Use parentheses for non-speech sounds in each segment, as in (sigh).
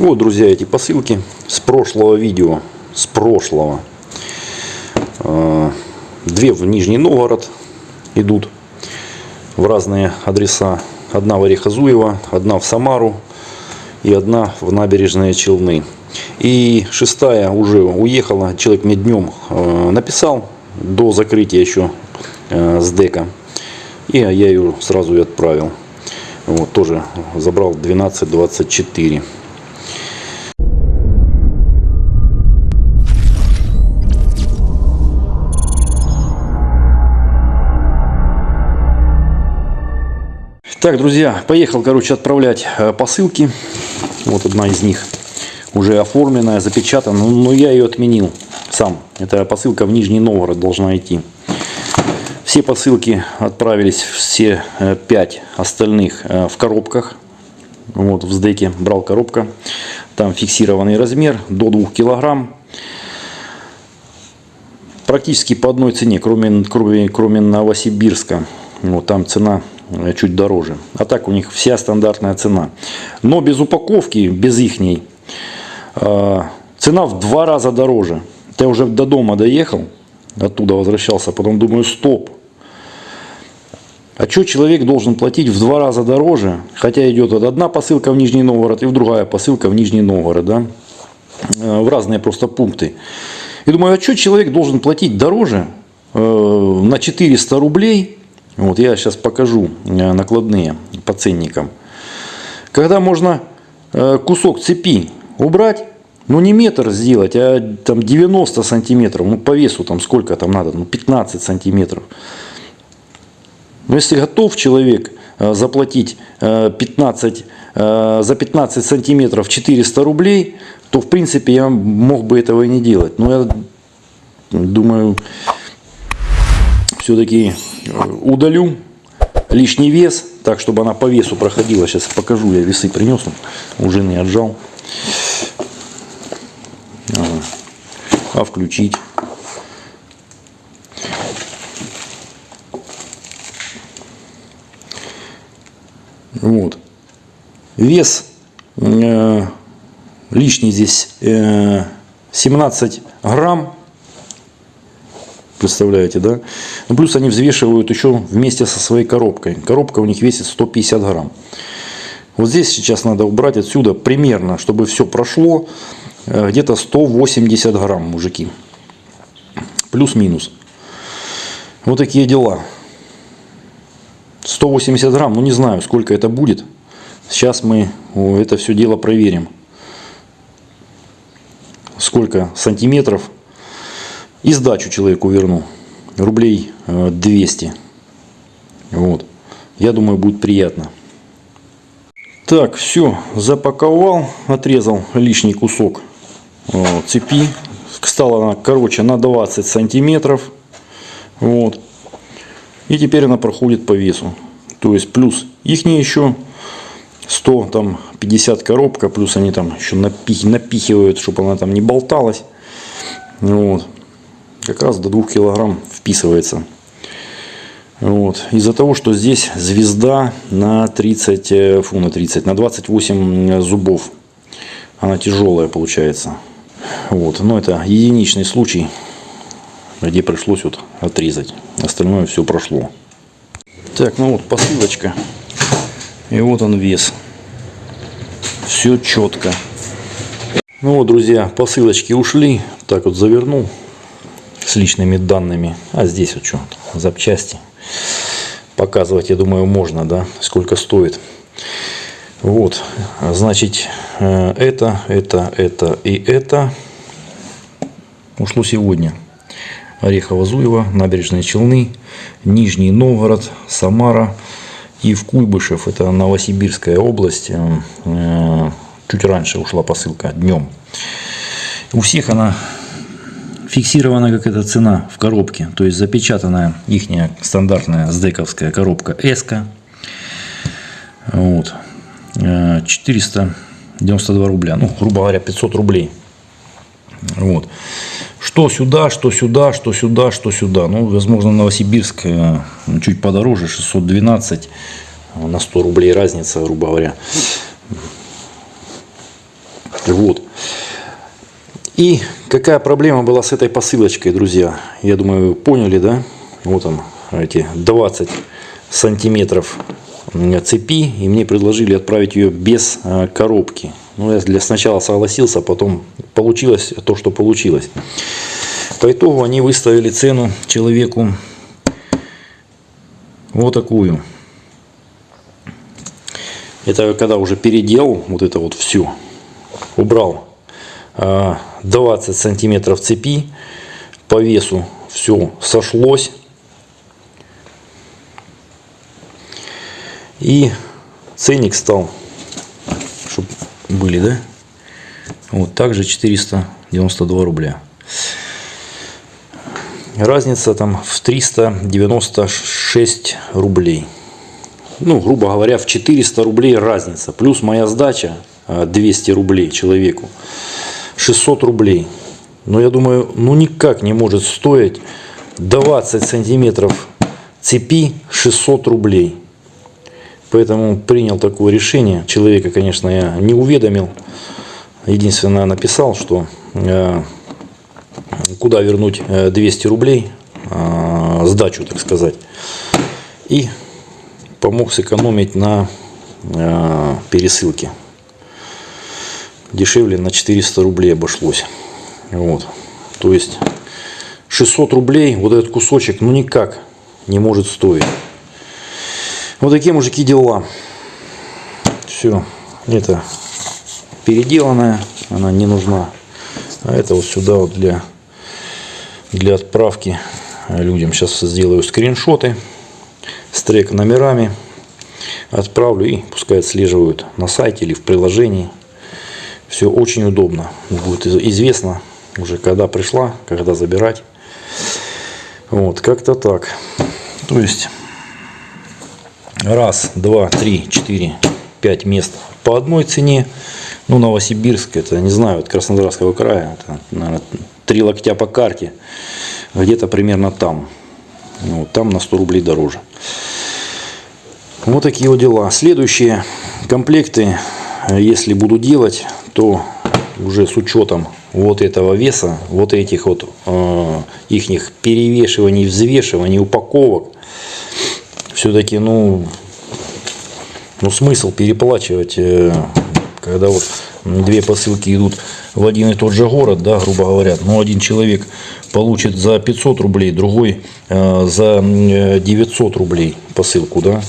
Вот, друзья, эти посылки с прошлого видео. С прошлого. Э, Две в Нижний Новгород идут в разные адреса. Одна в Орехозуево, одна в Самару и одна в набережные Челны. И шестая уже уехала. Человек мне днем э, написал до закрытия еще э, с дека. И я ее сразу и отправил. Вот, тоже забрал 12.24. Так, друзья, поехал, короче, отправлять э, посылки. Вот одна из них уже оформленная, запечатана, но но я ее отменил сам. Это посылка в Нижний Новгород должна идти. Все посылки отправились, все э, пять остальных э, в коробках. Вот в сдеке брал коробка. Там фиксированный размер до 2 килограмм. Практически по одной цене, кроме, кроме, кроме Новосибирска. Вот там цена чуть дороже. А так у них вся стандартная цена. Но без упаковки, без ихней, э, цена в два раза дороже. Я уже до дома доехал, оттуда возвращался, потом думаю, стоп. А что человек должен платить в два раза дороже, хотя идет вот одна посылка в Нижний Новгород и в другая посылка в Нижний Новгород, да? Э, в разные просто пункты. И думаю, а что человек должен платить дороже э, на 400 рублей, вот я сейчас покажу э, накладные по ценникам. Когда можно э, кусок цепи убрать, ну не метр сделать, а там 90 сантиметров, ну по весу там сколько там надо, ну 15 сантиметров. Но если готов человек э, заплатить 15, за 15 сантиметров 400 рублей, то в принципе я мог бы этого и не делать. Но я думаю, все-таки удалю лишний вес, так чтобы она по весу проходила. Сейчас покажу, я весы принес, у жены отжал. А включить? Вот. Вес э, лишний здесь э, 17 грамм. Представляете, да? Ну, плюс они взвешивают еще вместе со своей коробкой. Коробка у них весит 150 грамм. Вот здесь сейчас надо убрать отсюда примерно, чтобы все прошло, э, где-то 180 грамм, мужики. Плюс-минус. Вот такие дела. 180 грамм, ну не знаю, сколько это будет. Сейчас мы это все дело проверим. Сколько сантиметров и сдачу человеку верну. Рублей 200. Э, вот. Я думаю, будет приятно. Так, все, запаковал, отрезал лишний кусок вот, цепи. Стала она короче на 20 сантиметров. Вот. И теперь она проходит по весу. То есть плюс их не еще 100, там 50 коробка, плюс они там еще напих, напихивают, чтобы она там не болталась. Вот как раз до 2 килограмм вписывается. Вот. Из-за того, что здесь звезда на 30, э, фу, на 30, на 28 зубов. Она тяжелая получается. Вот. Но это единичный случай, где пришлось вот отрезать. Остальное все прошло. Так, ну вот посылочка. И вот он вес. Все четко. Ну вот, друзья, посылочки ушли. Так вот завернул с личными данными. А здесь вот что, запчасти. Показывать, я думаю, можно, да, сколько стоит. Вот, значит, э, это, это, это и это ушло сегодня. Орехово-Зуево, Набережные Челны, Нижний Новгород, Самара и в Куйбышев, это Новосибирская область. Э, чуть раньше ушла посылка, днем. У всех она фиксирована как эта цена в коробке, то есть запечатанная их стандартная сдековская коробка S. Вот. 492 э, рубля, ну, грубо говоря, 500 рублей. Вот. Что сюда, что сюда, что сюда, что сюда. Ну, возможно, Новосибирск э, чуть подороже, 612 на 100 рублей разница, грубо говоря. Вот. И какая проблема была с этой посылочкой, друзья? Я думаю, поняли, да? Вот он, эти 20 сантиметров цепи. И мне предложили отправить ее без э, коробки. Ну, я для сначала согласился, потом получилось то, что получилось. По итогу они выставили цену человеку вот такую. Это когда уже переделал вот это вот все. Убрал 20 а, сантиметров цепи. По весу все сошлось. И ценник стал, чтобы были, да? Вот также 492 рубля. Разница там в 396 рублей. Ну, грубо говоря, в 400 рублей разница. Плюс моя сдача 200 а, рублей человеку. 600 рублей. Но я думаю, ну никак не может стоить 20 сантиметров цепи 600 рублей. Поэтому принял такое решение. Человека, конечно, я не уведомил. Единственное, написал, что э, куда вернуть 200 э, рублей, э, сдачу, так сказать. И помог сэкономить на э, пересылке. Дешевле на 400 рублей обошлось. Вот. То есть 600 рублей вот этот кусочек ну никак не может стоить. Вот такие мужики дела. Все. Это переделанная. Она не нужна. А это вот сюда вот для, для отправки людям. Сейчас сделаю скриншоты с трек номерами. Отправлю и пускай отслеживают на сайте или в приложении. Все очень удобно. Будет известно уже когда пришла, когда забирать. Вот, как-то так. То есть, раз, два, три, четыре, пять мест по одной цене. Ну, Новосибирск, это, не знаю, от Краснодарского края, это, наверное, три локтя по карте. Где-то примерно там. Ну, там на 100 рублей дороже. Вот такие вот дела. Следующие комплекты, если буду делать, то уже с учетом вот этого веса, вот этих вот э, ихних перевешиваний, взвешиваний, упаковок, все-таки, ну, ну, смысл переплачивать, э, когда вот две посылки идут в один и тот же город, да, грубо говоря, ну, один человек получит за 500 рублей, другой э, за 900 рублей посылку, да,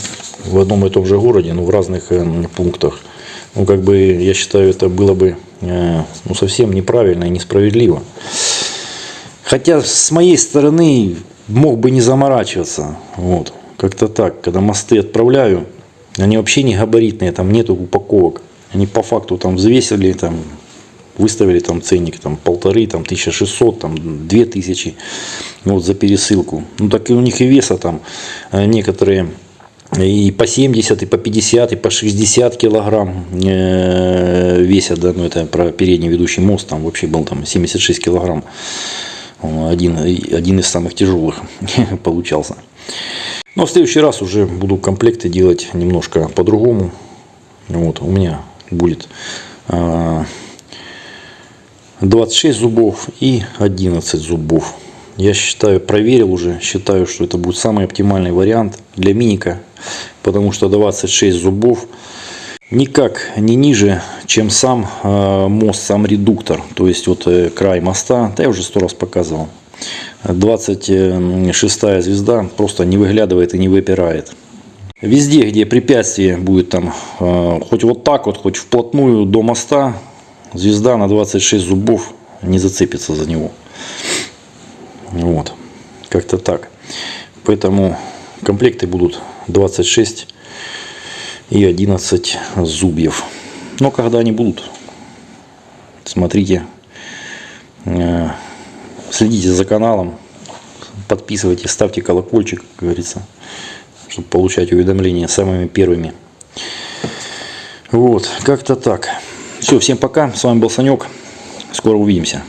в одном и том же городе, но в разных э, пунктах. Ну, как бы, я считаю, это было бы э, ну, совсем неправильно и несправедливо. Хотя, с моей стороны, мог бы не заморачиваться. Вот. Как-то так. Когда мосты отправляю, они вообще не габаритные, там нету упаковок. Они по факту там взвесили, там, выставили там ценник там полторы, там 1600, там 2000 вот, за пересылку. Ну так и у них и веса там э, некоторые и по 70, и по 50, и по 60 килограмм э, весят, да, ну это про передний ведущий мост, там вообще был там 76 килограмм, один, один из самых тяжелых (laughs) получался. Но в следующий раз уже буду комплекты делать немножко по-другому. Вот, у меня будет 26 а, зубов и 11 зубов. Я считаю, проверил уже, считаю, что это будет самый оптимальный вариант для миника потому что 26 зубов никак не ниже, чем сам э, мост, сам редуктор. То есть вот э, край моста, да я уже сто раз показывал. 26 звезда просто не выглядывает и не выпирает. Везде, где препятствие будет там, э, хоть вот так вот, хоть вплотную до моста, звезда на 26 зубов не зацепится за него. Вот, как-то так. Поэтому комплекты будут 26 и 11 зубьев. Но когда они будут, смотрите, э, следите за каналом, подписывайтесь, ставьте колокольчик, как говорится, чтобы получать уведомления самыми первыми. Вот, как-то так. Все, всем пока. С вами был Санек. Скоро увидимся.